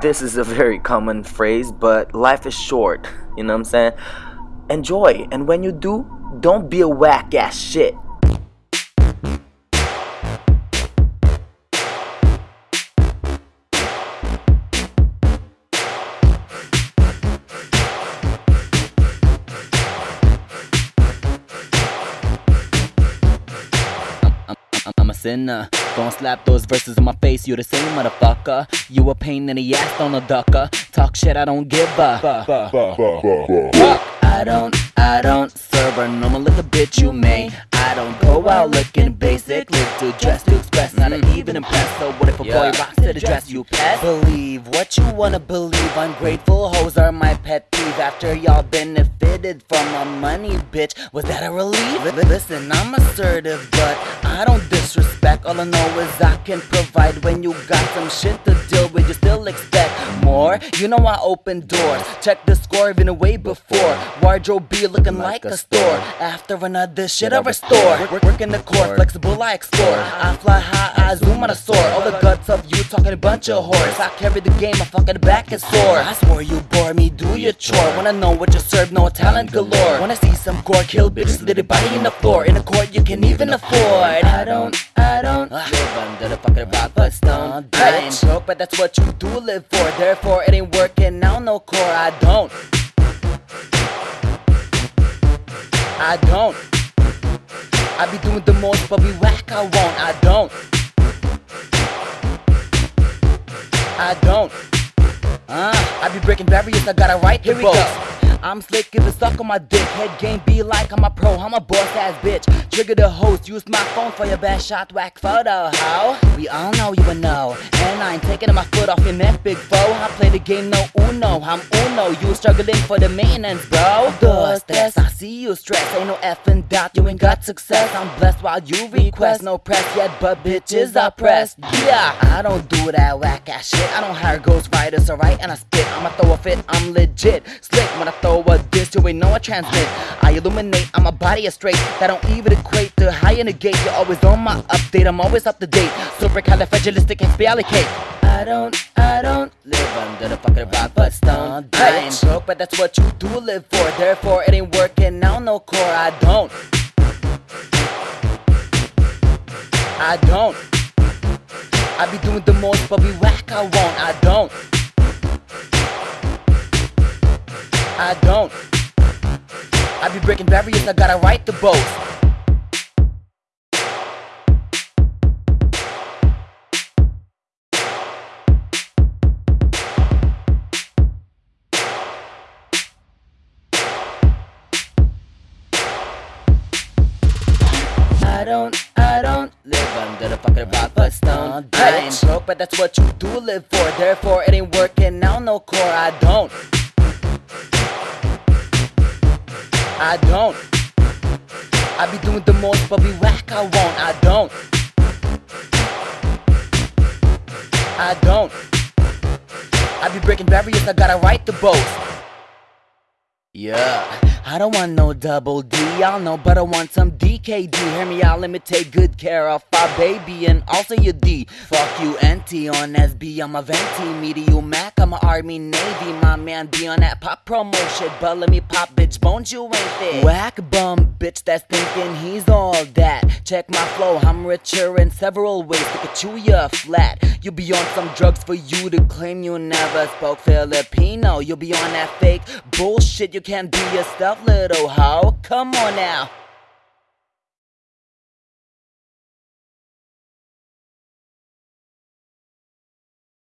this is a very common phrase, but life is short. You know what I'm saying? Enjoy, and when you do, don't be a whack ass shit. I'm a sinner. Don't uh, slap those verses in my face, you the same motherfucker. You a pain in the ass, don't a ducker. Talk shit, I don't give a. I don't, I don't serve a normal little bitch you may. I don't go out looking basic, live to dress to express, not to even impress. So what if a boy rocks to the dress you pet? Believe what you wanna believe. Ungrateful hoes are my pet peeve. After y'all benefited from my money, bitch, was that a relief? Li- Listen, I'm assertive, but I don't disrespect. All I know is I can provide when you got some shit to deal with. You still expect more? You know I open doors. Check the score even way before. Wardrobe be looking like, a store. After another shit I restore. Work, work in the court, flexible I explore. I fly high, I zoom on a soar. All the guts of you talking a bunch of whores. I carry the game, my fucking back is sore. I swore you bore me, do your chore. Wanna know what you serve, no talent galore. Wanna see some gore, kill bitches, little body in the floor. In the court, you can even afford. I don't, I don't live under the fucking rock, but stone. I ain't broke, but that's what you do live for. Therefore, it ain't working now, no core. I don't. I don't. I be doing the most, but be whack, I won't. I don't. I don't. Uh, I be breaking barriers, I gotta write Here the boast. I'm slick if it's stuck on my dick. Head game be like I'm a pro, I'm a boss ass bitch. Trigger the host, use my phone for your best shot, whack photo. How? We all know you a know. And I ain't taking my off your neck, big. I play the game no uno, I'm uno. You struggling for the maintenance, bro. The stress, I see you stress. Ain't no effing doubt, you ain't got success. I'm blessed while you request. No press yet, but bitches are pressed. Yeah, I don't do that whack ass shit. I don't hire ghost writers, alright? And I spit, I'ma throw a fit, I'm legit. Slick when I throw a diss, you ain't know I transmit. I illuminate, I'm a body of straight. That don't even equate to high in the gate. You're always on my update, I'm always up to date. Supercalifragilisticexpialidocious. I don't, I don't live under the fucking rock, but stone. I ain't broke, but that's what you do live for. Therefore, it ain't working now, no core. I don't. I don't. I be doing the most, but be whack, I won't. I don't. I don't. I be breaking barriers, I gotta write the boast. I don't, I don't live under the fucking rock, but stone. I ain't broke, but that's what you do live for. Therefore, it ain't working now, no core. I don't. I don't. I be doing the most, but be whack, I won't. I don't. I don't. I be breaking barriers, I gotta write the boast. Yeah, I don't want no double D, y'all know, but I want some DKD. Hear me out, let me take good care of our baby and also your D. Fuck you, NT on SB, I'm a venti. Medium Mac, I'm a Army Navy. My man be on that pop promotion, but let me pop, bitch, bones you ain't there. Whack bum, bitch, that's thinking he's all that. Check my flow, I'm richer in several ways. Look at you, you're flat. You'll be on some drugs for you to claim you never spoke Filipino. You'll be on that fake bullshit. You can't be yourself, little hoe. Come on now.